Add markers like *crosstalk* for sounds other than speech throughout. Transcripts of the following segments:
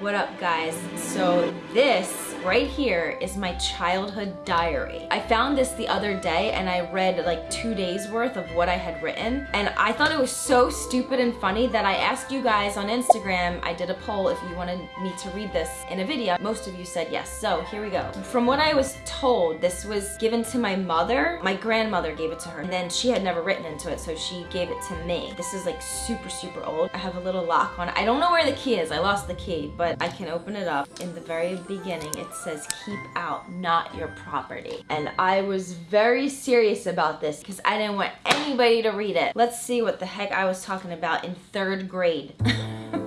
What up guys? So this right here is my childhood diary. I found this the other day and I read like two days worth of what I had written and I thought it was so stupid and funny that I asked you guys on Instagram, I did a poll if you wanted me to read this in a video. Most of you said yes, so here we go. From what I was told, this was given to my mother. My grandmother gave it to her and then she had never written into it so she gave it to me. This is like super, super old. I have a little lock on it. I don't know where the key is, I lost the key, but but I can open it up. In the very beginning, it says keep out, not your property. And I was very serious about this because I didn't want anybody to read it. Let's see what the heck I was talking about in third grade. *laughs*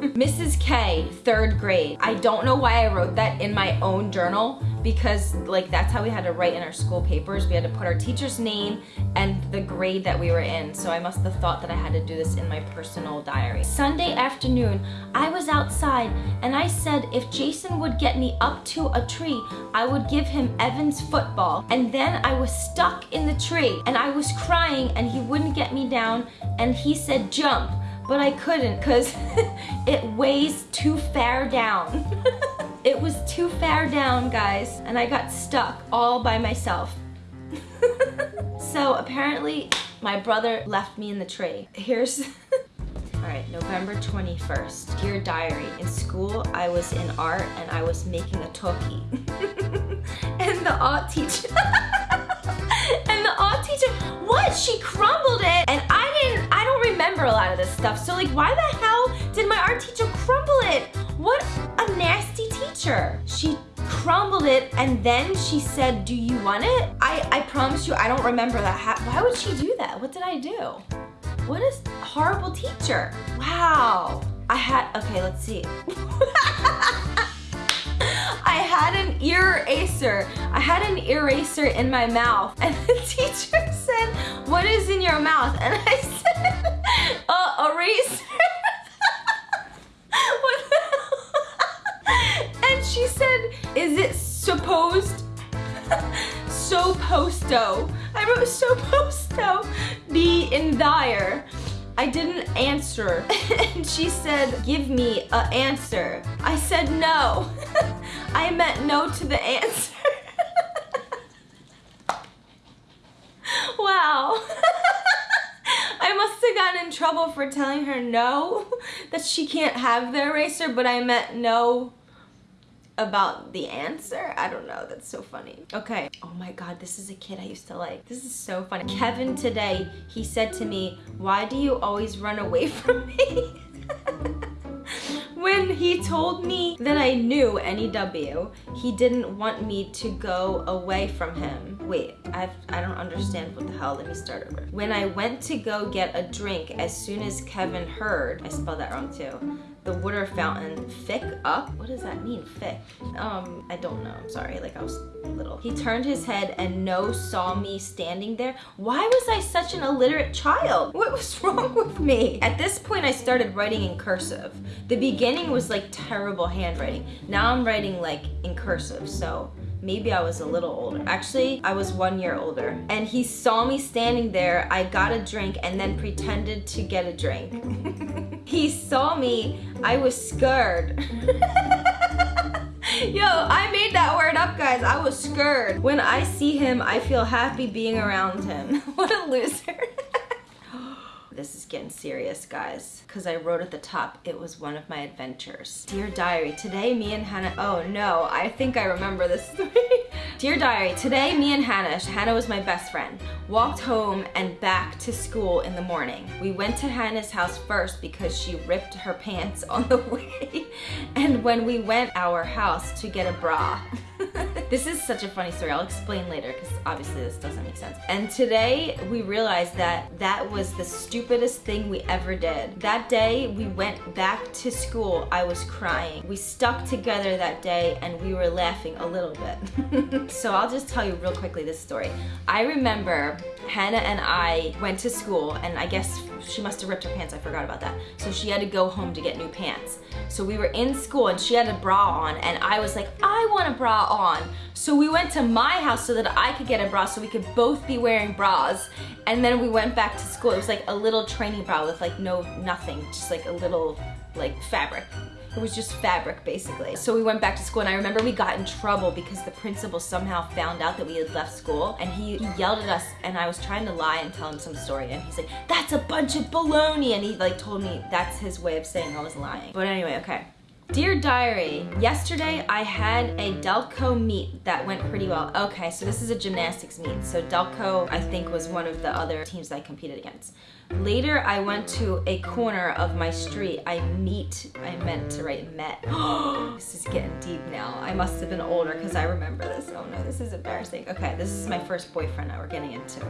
Mrs. K, third grade. I don't know why I wrote that in my own journal because like that's how we had to write in our school papers. We had to put our teacher's name and the grade that we were in. So I must have thought that I had to do this in my personal diary. Sunday afternoon, I was outside and I said if Jason would get me up to a tree, I would give him Evan's football. And then I was stuck in the tree and I was crying and he wouldn't get me down and he said jump but I couldn't because *laughs* it weighs too far down. *laughs* it was too far down, guys, and I got stuck all by myself. *laughs* so apparently my brother left me in the tree. Here's *laughs* All right, November 21st. Dear Diary, in school I was in art and I was making a toki. *laughs* and the art teacher, and the art teacher, what? She crumbled it and I didn't, I don't remember a lot of this stuff. So like, why the hell did my art teacher crumble it? What nasty teacher. She crumbled it and then she said, do you want it? I, I promise you, I don't remember that. How, Why would she do that? What did I do? What a horrible teacher. Wow. I had, okay, let's see. *laughs* I had an eraser. I had an eraser in my mouth and the *laughs* teacher said, what is in your mouth? And I *laughs* said, uh, eraser. She said, is it supposed? *laughs* so posto. I wrote so posto be in there. I didn't answer. *laughs* and she said, give me a answer. I said no. *laughs* I meant no to the answer. wow. I must have gotten in trouble for telling her no, that she can't have the eraser, but I meant no about the answer. I don't know, that's so funny. Okay, oh my God, this is a kid I used to like. This is so funny. Kevin today, he said to me, why do you always run away *laughs* from me? *laughs* when he told me that I knew NEW, he didn't want me to go away from him. Wait, I've, I don't understand what the hell. Let me start over. When I went to go get a drink, as soon as Kevin heard, I spelled that wrong too, the water fountain thick up. What does that mean, thick? Um, I don't know, I'm sorry, like I was little. He turned his head and no saw me standing there. Why was I such an illiterate child? What was *laughs* wrong with me? At this point, I started writing in cursive. The beginning was like terrible handwriting. Now I'm writing like in cursive, so maybe I was a little older. Actually, I was one year older. And he saw me standing there, I got a drink and then pretended to get a drink. *laughs* he saw me, I was scared. *laughs* Yo, I made that word up, guys. I was scared. When I see him, I feel happy being around him. *laughs* what a loser. This is getting serious, guys. Because I wrote at the top, it was one of my adventures. Dear Diary, today me and Hannah, oh no, I think I remember this. *laughs* Dear Diary, today me and Hannah, Hannah was my best friend, walked home and back to school in the morning. We went to Hannah's house first because she ripped her pants on the *laughs* way. And when we went our house to get a bra, *laughs* this is such a funny story. I'll explain later because obviously this doesn't make sense. And today we realized that that was the stupidest thing we ever did. That day we went back to school. I was crying. We stuck together that day and we were laughing a little bit. *laughs* so I'll just tell you real quickly this story. I remember Hannah and I went to school and I guess she must have ripped her pants, I forgot about that. So she had to go home to get new pants. So we were in school and she had a bra on and I was like, I want a bra on. So we went to my house so that I could get a bra so we could both be wearing bras. And then we went back to school. It was like a little training bra with like no, nothing, just like a little like fabric. It was just fabric, basically. So we went back to school and I remember we got in trouble because the principal somehow found out that we had left school and he, he yelled at us and I was trying to lie and tell him some story and he's like, that's a bunch of baloney and he like told me that's his way of saying I was lying. But anyway, okay. Dear Diary, yesterday I had a Delco meet that went pretty well. Okay, so this is a gymnastics meet. So Delco, I think, was one of the other teams I competed against. Later, I went to a corner of my street. I meet, I meant to write met. *gasps* this is getting deep now. I must have been older because I remember this. Oh no, this is embarrassing. Okay, this is my first boyfriend that we're getting into.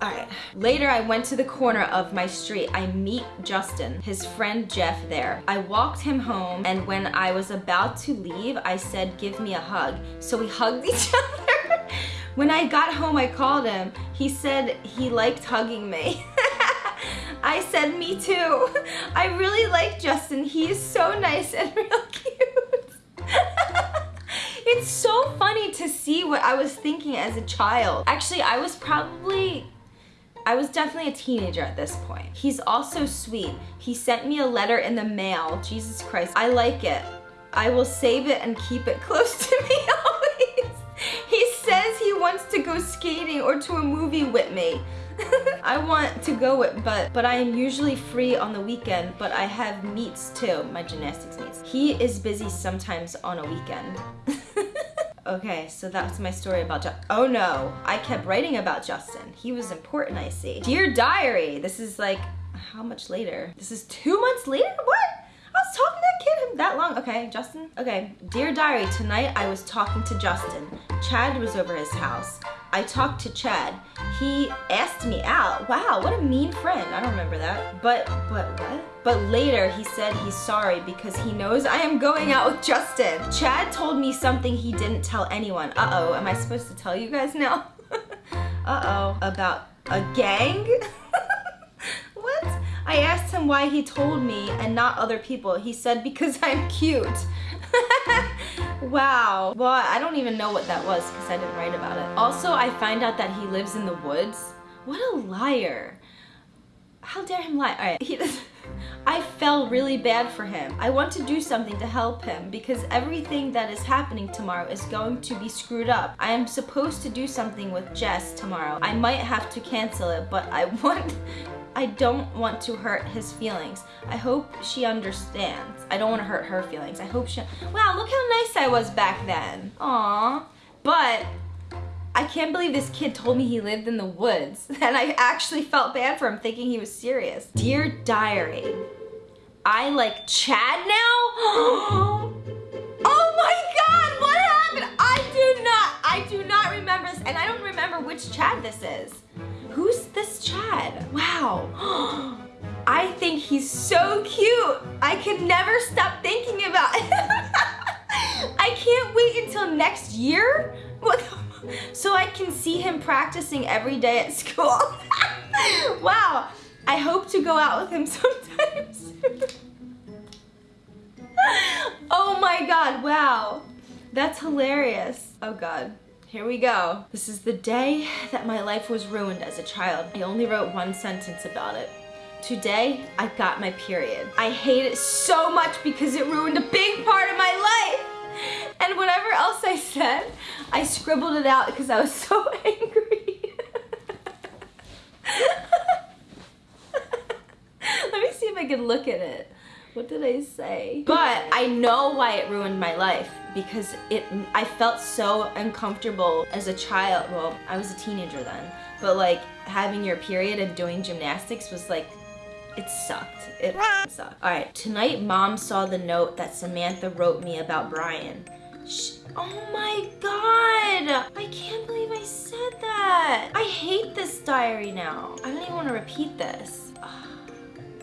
All right. Later, I went to the corner of my street. I meet Justin, his friend Jeff there. I walked him home, and when I was about to leave, I said, give me a hug. So we *laughs* hugged each other. when I got home, I called him. He said he liked hugging me. *laughs* I said, me too. *laughs* I really like Justin. He is so nice and real cute. It's so funny to see what I was thinking as a child. Actually, I was probably I was definitely a teenager at this point. He's also sweet. He sent me a letter in the mail. Jesus Christ, I like it. I will save it and keep it *laughs* close to me always. He says he wants to go skating or to a movie with me. *laughs* I want to go with, but but I am usually free on the weekend, but I have meets too, my gymnastics meets. He is busy sometimes on a weekend. *laughs* Okay, so that's my story about Justin. Oh no, I kept writing about Justin. He was important, I see. Dear Diary, this is like, how much later? This is two months later? What? I was talking to that kid that long. Okay, Justin. Okay, Dear Diary, tonight I was talking to Justin. Chad was over his house. I talked to Chad. He asked me out. Wow, what a mean friend. I don't remember that. But, but what? But later he said he's sorry because he knows I am going out with Justin. Chad told me something he didn't tell anyone. Uh-oh, am I supposed to tell you guys now? *laughs* Uh-oh, about a gang? *laughs* what? I asked him why he told me and not other people. He said because I'm cute. *laughs* wow. Well, I don't even know what that was because I didn't write about it. Also, I find out that he lives in the woods. What a liar. How dare him lie? All right, he. *laughs* I felt really bad for him. I want to do something to help him because everything that is happening tomorrow is going to be screwed up. I am supposed to do something with Jess tomorrow. I might have to cancel it, but I *laughs* want I don't want to hurt his feelings. I hope she understands. I don't want to hurt her feelings. I hope she, wow, look how nice I was back then. Aww. But I can't believe this kid told me he lived in the woods *laughs* and I actually felt bad for him thinking he was serious. Dear Diary, I like Chad now? *gasps* *gasps* *gasps* remember this and I don't remember which Chad this is. Who's this Chad? Wow. *gasps* I think he's so cute. I could never stop thinking about it. *laughs* I can't wait until next year. *laughs* So I can see him practicing every day at school. *laughs* wow, I hope to go out with him sometimes. oh my god, wow. That's hilarious. Oh god. Here we go. This is the day that my life was ruined as a child. I only wrote one sentence about it. Today, I got my period. I hate it so much because it ruined a big part of my life. And whatever else I said, I scribbled it out because I was so *laughs* angry. Let me see if I can look at it. What did I say? But I know why it ruined my life because it I felt so uncomfortable as a child. Well, I was a teenager then. But like having your period and doing gymnastics was like it sucked. It sucked. All right, tonight mom saw the note that Samantha wrote me about Brian. She, oh my god! I can't believe I said that. I hate this diary now. I don't even want to repeat this. Oh,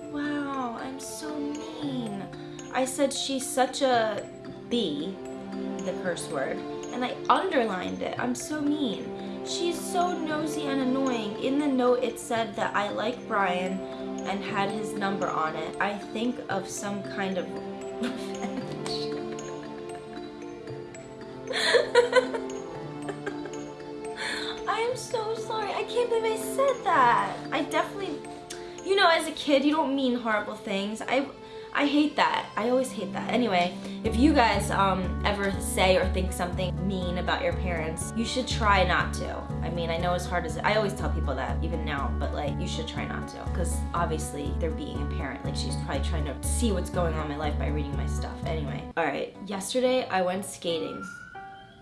*sighs* wow, I'm so mean. I said she's such a B, the curse word, and I underlined it. I'm so mean. She's so nosy and annoying. In the note it said that I like Brian and had his number on it, I think of some kind of revenge. *laughs* I'm so sorry. I can't believe I said that. I definitely, you know, as a kid, you don't mean horrible things. I, I hate that. I always hate that. Anyway, if you guys um, ever say or think something mean about your parents, you should try not to. I mean, I know as hard as I always tell people that, even now, but like, you should try not to. Because obviously, they're being a parent. Like, she's probably trying to see what's going on in my life by reading my stuff. Anyway, all right. Yesterday, I went skating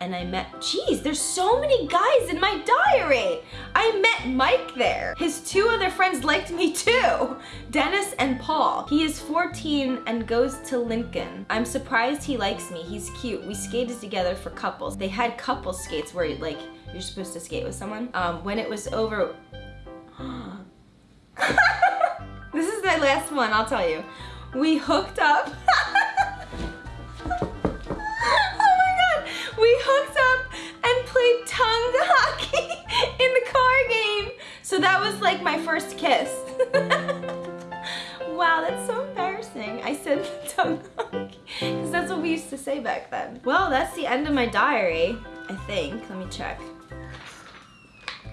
and I met, geez, there's so many guys in my diary. I met Mike there. His two other friends liked me too, Dennis and Paul. He is 14 and goes to Lincoln. I'm surprised he likes me. He's cute. We skated together for couples. They had couple skates where like you're supposed to skate with someone. Um, when it was over, *gasps* *laughs* this is my last one, I'll tell you. We hooked up. *laughs* kiss. *laughs* wow, that's so embarrassing. I said *laughs* tongue hockey because that's what we used to say back then. Well, that's the end of my diary, I think. Let me check.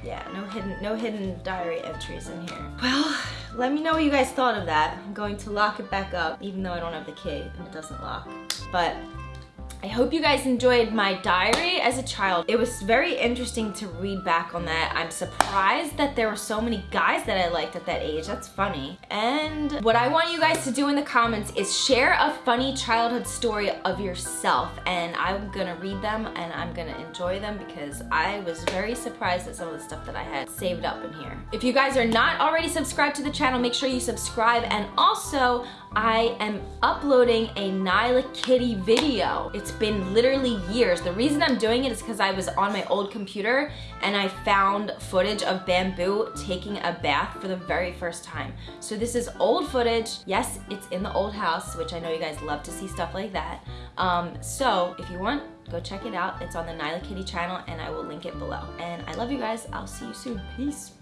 Yeah, no hidden, no hidden diary entries in here. Well, let me know what you guys thought of that. I'm going to lock it back up, even though I don't have the key and it doesn't lock. But I hope you guys enjoyed my diary as a child. It was very interesting to read back on that. I'm surprised that there were so many guys that I liked at that age. That's funny. And what I want you guys to do in the comments is share a funny childhood story of yourself and I'm gonna read them and I'm gonna enjoy them because I was very surprised at some of the stuff that I had saved up in here. If you guys are not already subscribed to the channel, make sure you subscribe and also I am uploading a Nyla Kitty video. It's been literally years. The reason I'm doing it is because I was on my old computer and I found footage of Bamboo taking a bath for the very first time. So this is old footage. Yes, it's in the old house, which I know you guys love to see stuff like that. Um, so if you want, go check it out. It's on the Nyla Kitty channel and I will link it below. And I love you guys. I'll see you soon. Peace.